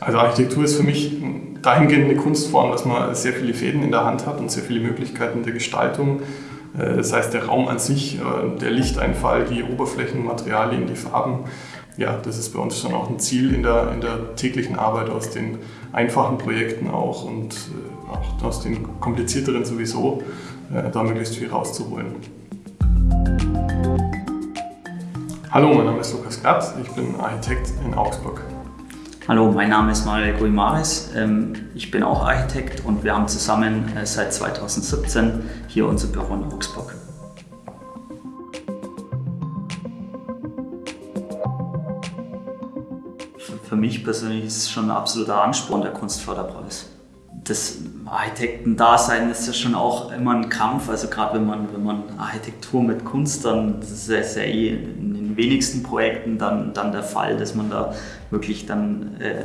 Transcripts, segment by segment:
Also Architektur ist für mich dahingehend eine Kunstform, dass man sehr viele Fäden in der Hand hat und sehr viele Möglichkeiten der Gestaltung. Äh, das heißt, der Raum an sich, äh, der Lichteinfall, die Oberflächenmaterialien, die Farben, ja, das ist bei uns schon auch ein Ziel in der, in der täglichen Arbeit aus den einfachen Projekten auch und äh, auch aus den komplizierteren sowieso, da möglichst viel rauszuholen. Hallo, mein Name ist Lukas Glatt, ich bin Architekt in Augsburg. Hallo, mein Name ist Manuel Guimares. Ähm, ich bin auch Architekt und wir haben zusammen äh, seit 2017 hier unser Büro in Augsburg. Für mich persönlich ist es schon ein absoluter Ansporn der Kunstförderpreis. Das Architektendasein ist ja schon auch immer ein Kampf, also gerade wenn man, wenn man Architektur mit Kunst, dann das ist ja eh in den wenigsten Projekten dann, dann der Fall, dass man da wirklich dann äh,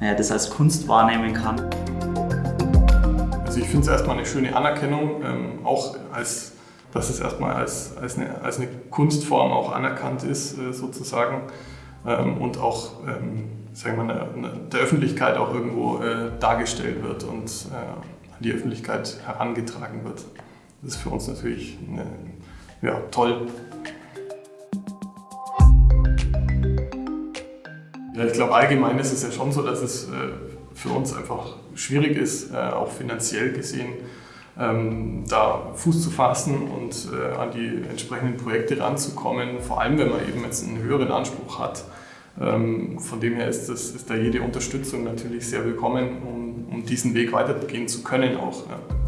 naja, das als Kunst wahrnehmen kann. Also ich finde es erstmal eine schöne Anerkennung, ähm, auch als, dass es erstmal als, als, eine, als eine Kunstform auch anerkannt ist äh, sozusagen ähm, und auch ähm, sagen wir, eine, eine, der Öffentlichkeit auch irgendwo äh, dargestellt wird und äh, an die Öffentlichkeit herangetragen wird. Das ist für uns natürlich eine, ja, toll. Ja, ich glaube, allgemein ist es ja schon so, dass es äh, für uns einfach schwierig ist, äh, auch finanziell gesehen, ähm, da Fuß zu fassen und äh, an die entsprechenden Projekte ranzukommen, vor allem wenn man eben jetzt einen höheren Anspruch hat. Ähm, von dem her ist, das, ist da jede Unterstützung natürlich sehr willkommen, um, um diesen Weg weitergehen zu können auch. Ja.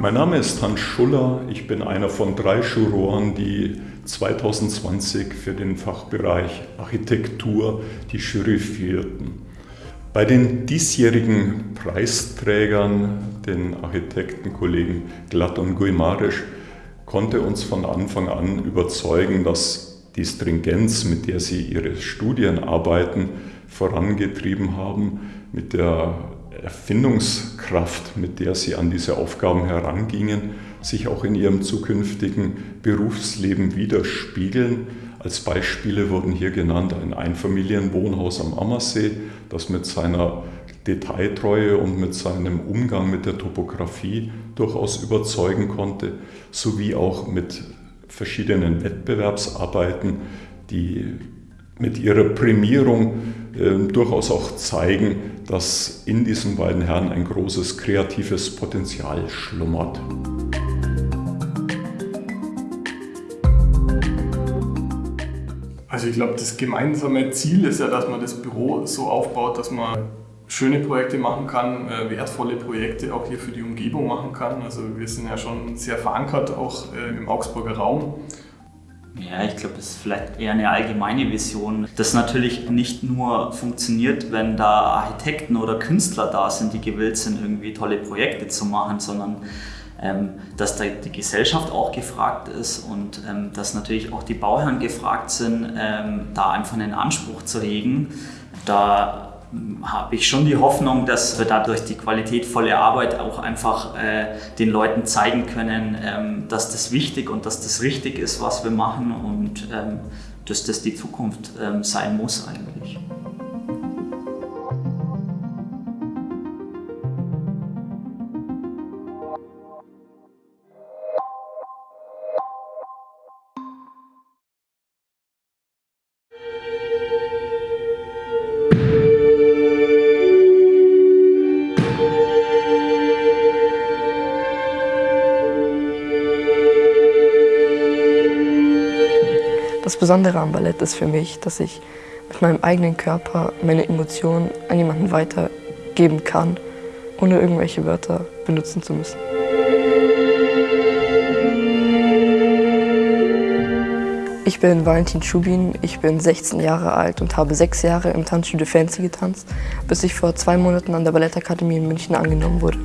Mein Name ist Hans Schuller. Ich bin einer von drei Juroren, die 2020 für den Fachbereich Architektur die Jury führten. Bei den diesjährigen Preisträgern, den Architektenkollegen Glatt und Guimarisch, konnte uns von Anfang an überzeugen, dass die Stringenz, mit der sie ihre Studienarbeiten vorangetrieben haben, mit der Erfindungskraft, mit der sie an diese Aufgaben herangingen, sich auch in ihrem zukünftigen Berufsleben widerspiegeln. Als Beispiele wurden hier genannt ein Einfamilienwohnhaus am Ammersee, das mit seiner Detailtreue und mit seinem Umgang mit der Topografie durchaus überzeugen konnte, sowie auch mit verschiedenen Wettbewerbsarbeiten, die mit ihrer Prämierung äh, durchaus auch zeigen, dass in diesen beiden Herren ein großes kreatives Potenzial schlummert. Also ich glaube, das gemeinsame Ziel ist ja, dass man das Büro so aufbaut, dass man schöne Projekte machen kann, äh, wertvolle Projekte auch hier für die Umgebung machen kann. Also wir sind ja schon sehr verankert auch äh, im Augsburger Raum. Ja, ich glaube, das ist vielleicht eher eine allgemeine Vision. Das natürlich nicht nur funktioniert, wenn da Architekten oder Künstler da sind, die gewillt sind, irgendwie tolle Projekte zu machen, sondern ähm, dass da die Gesellschaft auch gefragt ist und ähm, dass natürlich auch die Bauherren gefragt sind, ähm, da einfach einen Anspruch zu hegen. Da habe ich schon die Hoffnung, dass wir dadurch die qualitätvolle Arbeit auch einfach äh, den Leuten zeigen können, ähm, dass das wichtig und dass das richtig ist, was wir machen und ähm, dass das die Zukunft ähm, sein muss eigentlich. Das Besondere am Ballett ist für mich, dass ich mit meinem eigenen Körper meine Emotionen an jemanden weitergeben kann, ohne irgendwelche Wörter benutzen zu müssen. Ich bin Valentin Schubin, ich bin 16 Jahre alt und habe sechs Jahre im Tanzstudio Fancy getanzt, bis ich vor zwei Monaten an der Ballettakademie in München angenommen wurde.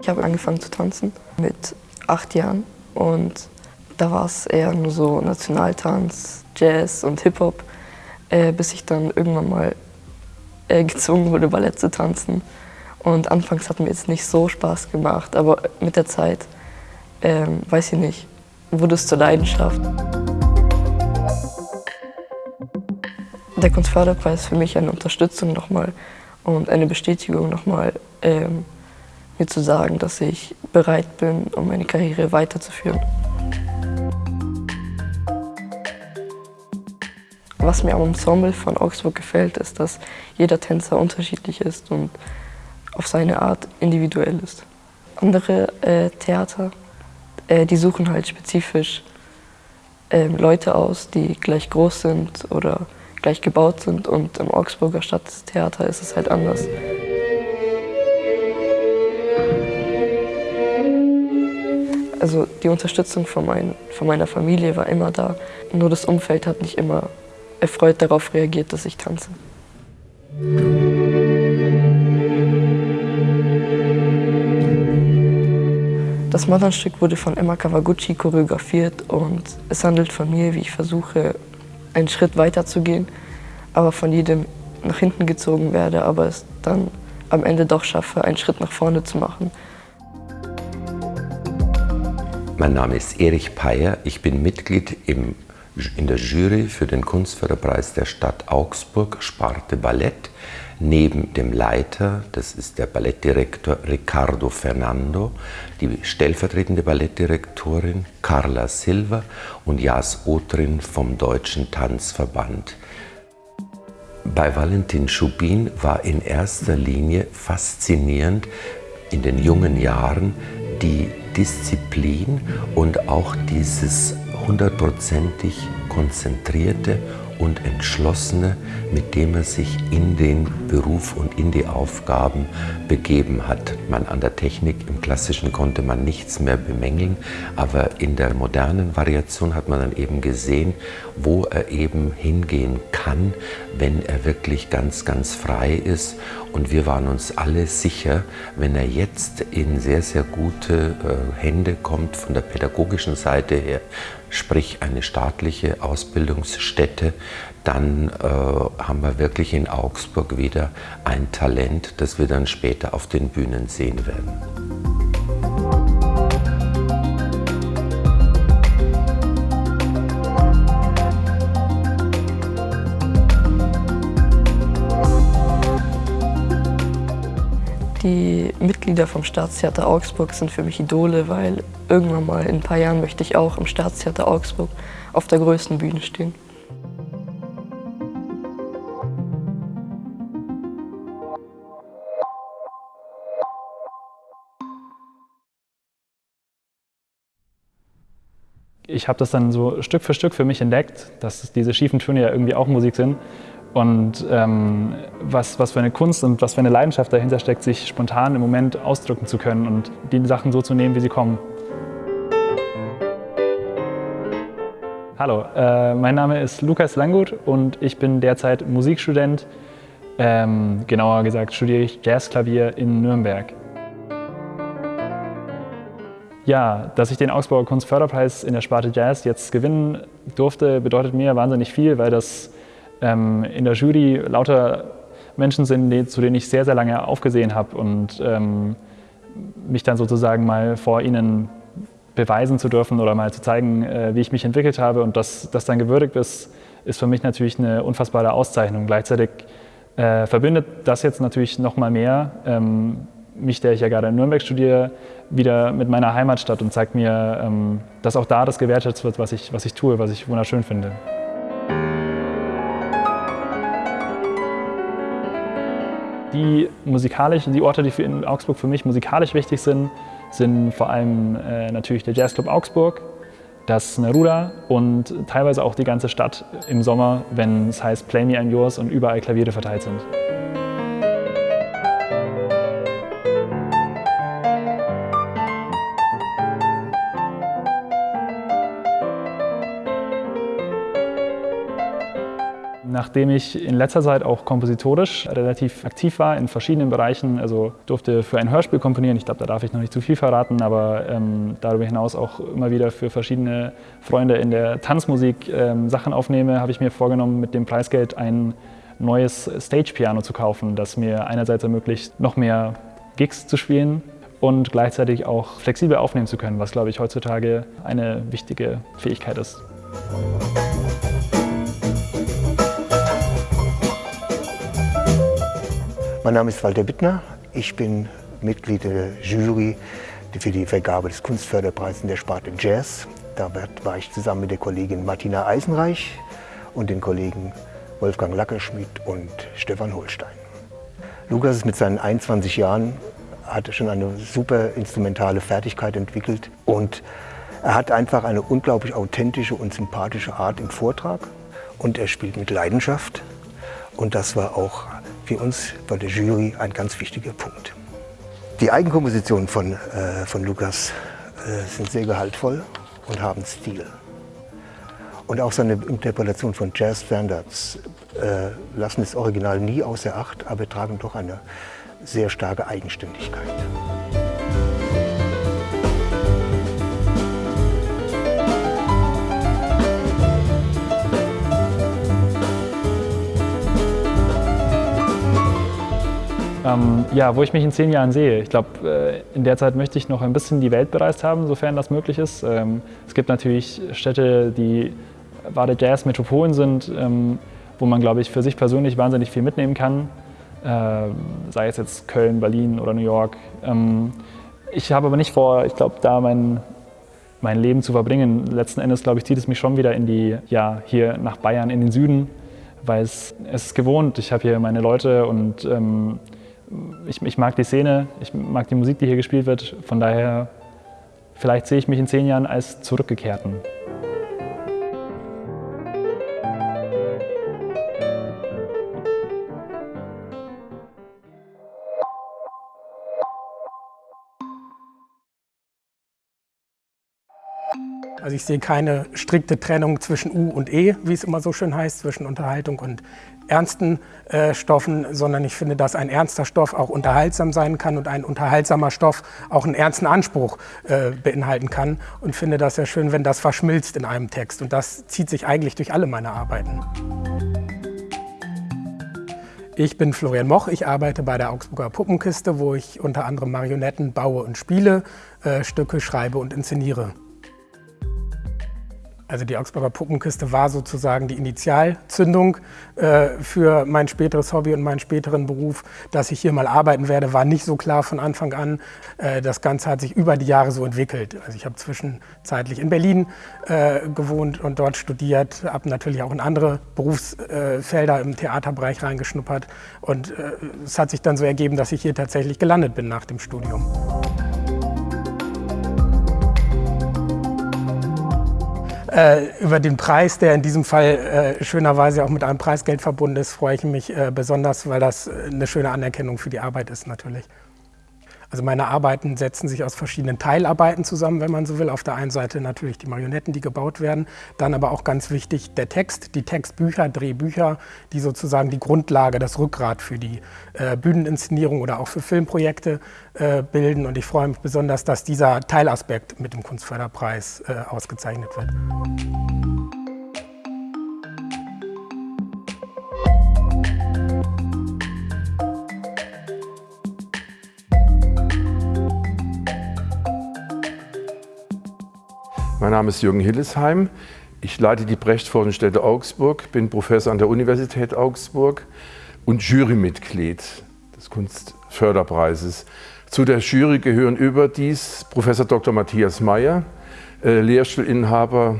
Ich habe angefangen zu tanzen mit acht Jahren und da war es eher nur so Nationaltanz, Jazz und Hip-Hop, äh, bis ich dann irgendwann mal äh, gezwungen wurde, Ballett zu tanzen. Und anfangs hat mir jetzt nicht so Spaß gemacht, aber mit der Zeit, ähm, weiß ich nicht, wurde es zur Leidenschaft. Der Kunstförderpreis ist für mich eine Unterstützung nochmal und eine Bestätigung nochmal, ähm, mir zu sagen, dass ich bereit bin, um meine Karriere weiterzuführen. Was mir am Ensemble von Augsburg gefällt, ist, dass jeder Tänzer unterschiedlich ist und auf seine Art individuell ist. Andere äh, Theater, äh, die suchen halt spezifisch äh, Leute aus, die gleich groß sind oder gleich gebaut sind und im Augsburger Stadttheater ist es halt anders. Also die Unterstützung von, mein, von meiner Familie war immer da, nur das Umfeld hat nicht immer erfreut darauf reagiert, dass ich tanze. Das Modernstück wurde von Emma Kawaguchi choreografiert und es handelt von mir, wie ich versuche, einen Schritt weiter zu gehen, aber von jedem nach hinten gezogen werde, aber es dann am Ende doch schaffe, einen Schritt nach vorne zu machen. Mein Name ist Erich Peyer, ich bin Mitglied im, in der Jury für den Kunstförderpreis der Stadt Augsburg, Sparte Ballett. Neben dem Leiter, das ist der Ballettdirektor Ricardo Fernando, die stellvertretende Ballettdirektorin Carla Silva und Jas Otrin vom Deutschen Tanzverband. Bei Valentin Schubin war in erster Linie faszinierend in den jungen Jahren die Disziplin und auch dieses hundertprozentig konzentrierte und Entschlossene, mit dem er sich in den Beruf und in die Aufgaben begeben hat. Man an der Technik im Klassischen konnte man nichts mehr bemängeln, aber in der modernen Variation hat man dann eben gesehen, wo er eben hingehen kann, wenn er wirklich ganz, ganz frei ist. Und wir waren uns alle sicher, wenn er jetzt in sehr, sehr gute äh, Hände kommt von der pädagogischen Seite her, sprich eine staatliche Ausbildungsstätte, dann äh, haben wir wirklich in Augsburg wieder ein Talent, das wir dann später auf den Bühnen sehen werden. Die Mitglieder vom Staatstheater Augsburg sind für mich Idole, weil irgendwann mal in ein paar Jahren möchte ich auch im Staatstheater Augsburg auf der größten Bühne stehen. Ich habe das dann so Stück für Stück für mich entdeckt, dass diese schiefen Töne ja irgendwie auch Musik sind und ähm, was, was für eine Kunst und was für eine Leidenschaft dahinter steckt, sich spontan im Moment ausdrücken zu können und die Sachen so zu nehmen, wie sie kommen. Hallo, äh, mein Name ist Lukas Langgut und ich bin derzeit Musikstudent. Ähm, genauer gesagt studiere ich Jazzklavier in Nürnberg. Ja, dass ich den Augsburger Kunstförderpreis in der Sparte Jazz jetzt gewinnen durfte, bedeutet mir wahnsinnig viel, weil das ähm, in der Jury lauter Menschen sind, die, zu denen ich sehr, sehr lange aufgesehen habe und ähm, mich dann sozusagen mal vor ihnen beweisen zu dürfen oder mal zu zeigen, äh, wie ich mich entwickelt habe und dass das dann gewürdigt ist, ist für mich natürlich eine unfassbare Auszeichnung. Gleichzeitig äh, verbindet das jetzt natürlich noch mal mehr ähm, mich, der ich ja gerade in Nürnberg studiere, wieder mit meiner Heimatstadt und zeigt mir, ähm, dass auch da das gewertschätzt wird, was ich, was ich tue, was ich wunderschön finde. Die musikalischen, die Orte, die für in Augsburg für mich musikalisch wichtig sind, sind vor allem äh, natürlich der Jazzclub Augsburg, das Neruda und teilweise auch die ganze Stadt im Sommer, wenn es heißt Play Me I'm Yours und überall Klaviere verteilt sind. Nachdem ich in letzter Zeit auch kompositorisch relativ aktiv war in verschiedenen Bereichen, also durfte für ein Hörspiel komponieren, ich glaube, da darf ich noch nicht zu viel verraten, aber ähm, darüber hinaus auch immer wieder für verschiedene Freunde in der Tanzmusik ähm, Sachen aufnehme, habe ich mir vorgenommen, mit dem Preisgeld ein neues Stage-Piano zu kaufen, das mir einerseits ermöglicht, noch mehr Gigs zu spielen und gleichzeitig auch flexibel aufnehmen zu können, was, glaube ich, heutzutage eine wichtige Fähigkeit ist. Mein Name ist Walter Bittner. Ich bin Mitglied der Jury für die Vergabe des Kunstförderpreises in der Sparte Jazz. Da war ich zusammen mit der Kollegin Martina Eisenreich und den Kollegen Wolfgang Lackerschmidt und Stefan Holstein. Lukas ist mit seinen 21 Jahren hat schon eine super instrumentale Fertigkeit entwickelt und er hat einfach eine unglaublich authentische und sympathische Art im Vortrag und er spielt mit Leidenschaft und das war auch für uns bei der Jury ein ganz wichtiger Punkt. Die Eigenkompositionen von, äh, von Lukas äh, sind sehr gehaltvoll und haben Stil. Und auch seine Interpretation von Jazz-Standards äh, lassen das Original nie außer Acht, aber tragen doch eine sehr starke Eigenständigkeit. Ähm, ja, wo ich mich in zehn Jahren sehe. Ich glaube, äh, in der Zeit möchte ich noch ein bisschen die Welt bereist haben, sofern das möglich ist. Ähm, es gibt natürlich Städte, die wahre Jazz-Metropolen sind, ähm, wo man, glaube ich, für sich persönlich wahnsinnig viel mitnehmen kann. Äh, sei es jetzt Köln, Berlin oder New York. Ähm, ich habe aber nicht vor, ich glaube, da mein, mein Leben zu verbringen. Letzten Endes, glaube ich, zieht es mich schon wieder in die, ja, hier nach Bayern, in den Süden, weil es, es ist gewohnt. Ich habe hier meine Leute und ähm, ich, ich, mag die Szene, ich mag die Musik, die hier gespielt wird. Von daher, vielleicht sehe ich mich in zehn Jahren als Zurückgekehrten. Also ich sehe keine strikte Trennung zwischen U und E, wie es immer so schön heißt, zwischen Unterhaltung und ernsten äh, Stoffen, sondern ich finde, dass ein ernster Stoff auch unterhaltsam sein kann und ein unterhaltsamer Stoff auch einen ernsten Anspruch äh, beinhalten kann und finde das sehr schön, wenn das verschmilzt in einem Text und das zieht sich eigentlich durch alle meine Arbeiten. Ich bin Florian Moch, ich arbeite bei der Augsburger Puppenkiste, wo ich unter anderem Marionetten baue und spiele, äh, Stücke schreibe und inszeniere. Also die Augsburger Puppenkiste war sozusagen die Initialzündung äh, für mein späteres Hobby und meinen späteren Beruf. Dass ich hier mal arbeiten werde, war nicht so klar von Anfang an. Äh, das Ganze hat sich über die Jahre so entwickelt. Also ich habe zwischenzeitlich in Berlin äh, gewohnt und dort studiert, habe natürlich auch in andere Berufsfelder im Theaterbereich reingeschnuppert. Und äh, es hat sich dann so ergeben, dass ich hier tatsächlich gelandet bin nach dem Studium. Über den Preis, der in diesem Fall äh, schönerweise auch mit einem Preisgeld verbunden ist, freue ich mich äh, besonders, weil das äh, eine schöne Anerkennung für die Arbeit ist natürlich. Also meine Arbeiten setzen sich aus verschiedenen Teilarbeiten zusammen, wenn man so will. Auf der einen Seite natürlich die Marionetten, die gebaut werden, dann aber auch ganz wichtig der Text, die Textbücher, Drehbücher, die sozusagen die Grundlage, das Rückgrat für die äh, Bühneninszenierung oder auch für Filmprojekte äh, bilden. Und ich freue mich besonders, dass dieser Teilaspekt mit dem Kunstförderpreis äh, ausgezeichnet wird. Mein Name ist Jürgen Hillesheim. Ich leite die Brecht-Forschungsstätte Augsburg, bin Professor an der Universität Augsburg und Jurymitglied des Kunstförderpreises. Zu der Jury gehören überdies Professor Dr. Matthias Mayer, äh, Lehrstuhlinhaber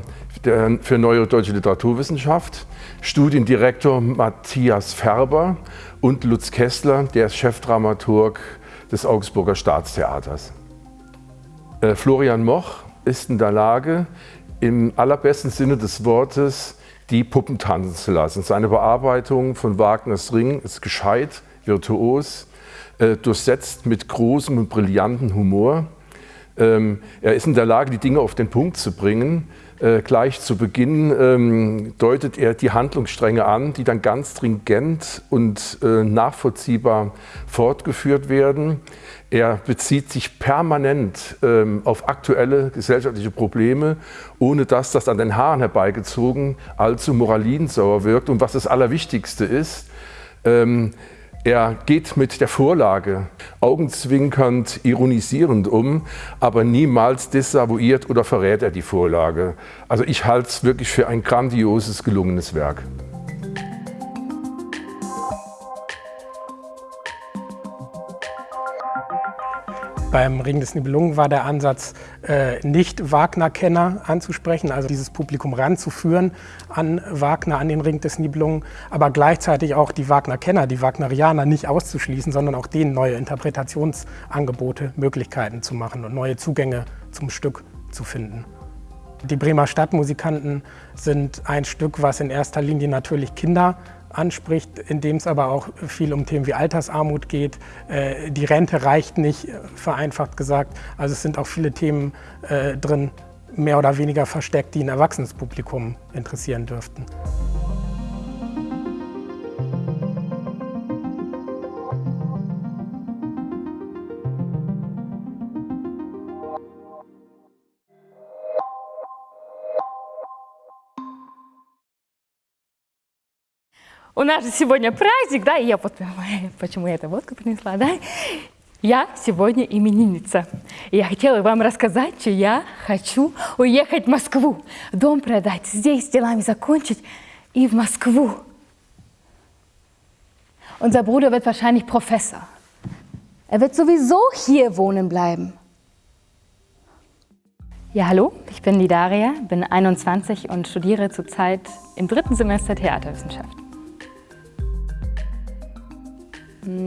für Neue Deutsche Literaturwissenschaft, Studiendirektor Matthias Färber und Lutz Kessler, der ist Chefdramaturg des Augsburger Staatstheaters. Äh, Florian Moch ist in der Lage, im allerbesten Sinne des Wortes die Puppen tanzen zu lassen. Seine Bearbeitung von Wagners Ring ist gescheit, virtuos, äh, durchsetzt mit großem und brillanten Humor. Ähm, er ist in der Lage, die Dinge auf den Punkt zu bringen. Äh, gleich zu Beginn ähm, deutet er die Handlungsstränge an, die dann ganz stringent und äh, nachvollziehbar fortgeführt werden. Er bezieht sich permanent ähm, auf aktuelle gesellschaftliche Probleme, ohne dass das an den Haaren herbeigezogen allzu moralinsauer wirkt. Und was das Allerwichtigste ist, ähm, er geht mit der Vorlage augenzwinkernd, ironisierend um, aber niemals desavouiert oder verrät er die Vorlage. Also ich halte es wirklich für ein grandioses, gelungenes Werk. Beim Ring des Nibelungen war der Ansatz, äh, nicht Wagner-Kenner anzusprechen, also dieses Publikum ranzuführen an Wagner, an den Ring des Nibelungen, aber gleichzeitig auch die Wagner-Kenner, die Wagnerianer nicht auszuschließen, sondern auch denen neue Interpretationsangebote, Möglichkeiten zu machen und neue Zugänge zum Stück zu finden. Die Bremer Stadtmusikanten sind ein Stück, was in erster Linie natürlich Kinder anspricht, in dem es aber auch viel um Themen wie Altersarmut geht. Äh, die Rente reicht nicht, vereinfacht gesagt. Also es sind auch viele Themen äh, drin, mehr oder weniger versteckt, die ein erwachsenes Publikum interessieren dürften. У нас же сегодня праздник, да, и я вот, почему я эту водку принесла, да? Я сегодня именинница. И я хотела вам рассказать, что я хочу уехать в Москву, дом продать, здесь делами закончить и в Моskwu. Unser Bruder wird wahrscheinlich Professor. Er wird sowieso hier wohnen bleiben. Ja, hallo, ich bin die Daria, bin 21 und studiere zurzeit im dritten Semester Theaterwissenschaft.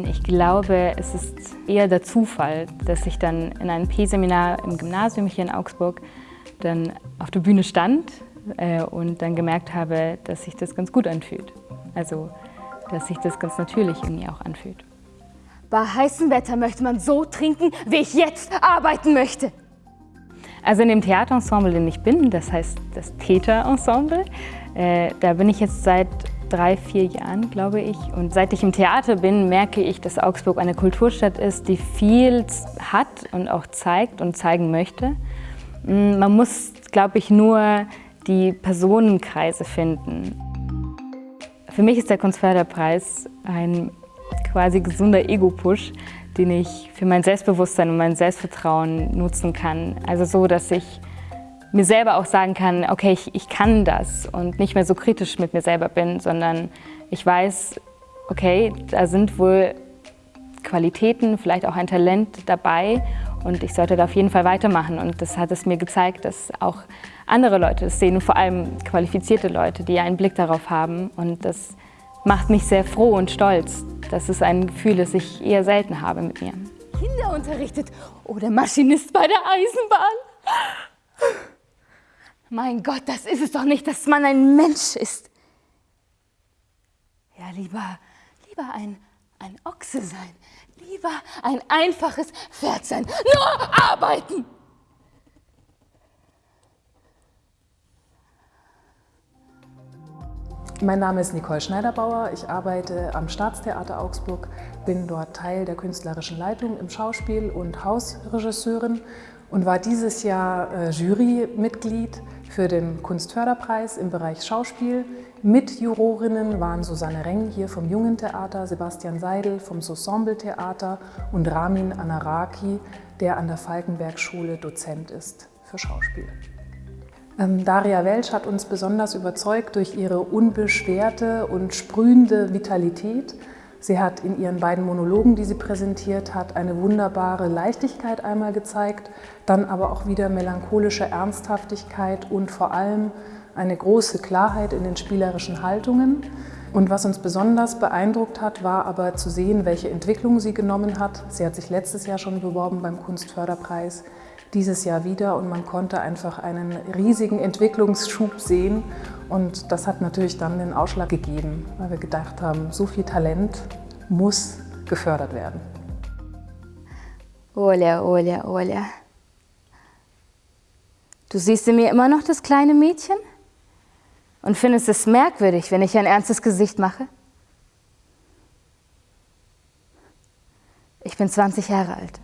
ich glaube, es ist eher der Zufall, dass ich dann in einem P-Seminar im Gymnasium hier in Augsburg dann auf der Bühne stand äh, und dann gemerkt habe, dass sich das ganz gut anfühlt. Also, dass sich das ganz natürlich irgendwie auch anfühlt. Bei heißem Wetter möchte man so trinken, wie ich jetzt arbeiten möchte. Also in dem Theaterensemble, in dem ich bin, das heißt das Täterensemble, äh, da bin ich jetzt seit drei, vier Jahren, glaube ich. Und seit ich im Theater bin, merke ich, dass Augsburg eine Kulturstadt ist, die viel hat und auch zeigt und zeigen möchte. Mm, man muss, glaube ich, nur die Personenkreise finden. Für mich ist der Kunstförderpreis ein quasi gesunder Ego-Push, den ich für mein Selbstbewusstsein und mein Selbstvertrauen nutzen kann. Also so, dass ich mir selber auch sagen kann, okay, ich, ich kann das und nicht mehr so kritisch mit mir selber bin, sondern ich weiß, okay, da sind wohl Qualitäten, vielleicht auch ein Talent dabei und ich sollte da auf jeden Fall weitermachen. Und das hat es mir gezeigt, dass auch andere Leute das sehen, vor allem qualifizierte Leute, die einen Blick darauf haben. Und das macht mich sehr froh und stolz. Das ist ein Gefühl, das ich eher selten habe mit mir. Kinder unterrichtet oder Maschinist bei der Eisenbahn. Mein Gott, das ist es doch nicht, dass man ein Mensch ist. Ja, lieber, lieber ein, ein Ochse sein. Lieber ein einfaches Pferd sein. Nur arbeiten! Mein Name ist Nicole Schneiderbauer. Ich arbeite am Staatstheater Augsburg, bin dort Teil der künstlerischen Leitung im Schauspiel und Hausregisseurin und war dieses Jahr äh, Jurymitglied für den Kunstförderpreis im Bereich Schauspiel. Mitjurorinnen waren Susanne Reng hier vom Jungen Theater, Sebastian Seidel vom Ensemble Theater und Ramin Anaraki, der an der Falkenberg-Schule Dozent ist für Schauspiel. Ähm, Daria Welsch hat uns besonders überzeugt durch ihre unbeschwerte und sprühende Vitalität. Sie hat in ihren beiden Monologen, die sie präsentiert hat, eine wunderbare Leichtigkeit einmal gezeigt, dann aber auch wieder melancholische Ernsthaftigkeit und vor allem eine große Klarheit in den spielerischen Haltungen. Und was uns besonders beeindruckt hat, war aber zu sehen, welche Entwicklung sie genommen hat. Sie hat sich letztes Jahr schon beworben beim Kunstförderpreis, dieses Jahr wieder und man konnte einfach einen riesigen Entwicklungsschub sehen und das hat natürlich dann den Ausschlag gegeben, weil wir gedacht haben, so viel Talent muss gefördert werden. Оля, Оля, Оля, Du siehst in mir immer noch das kleine Mädchen? Und findest es merkwürdig, wenn ich ein ernstes Gesicht mache? Ich bin 20 Jahre alt.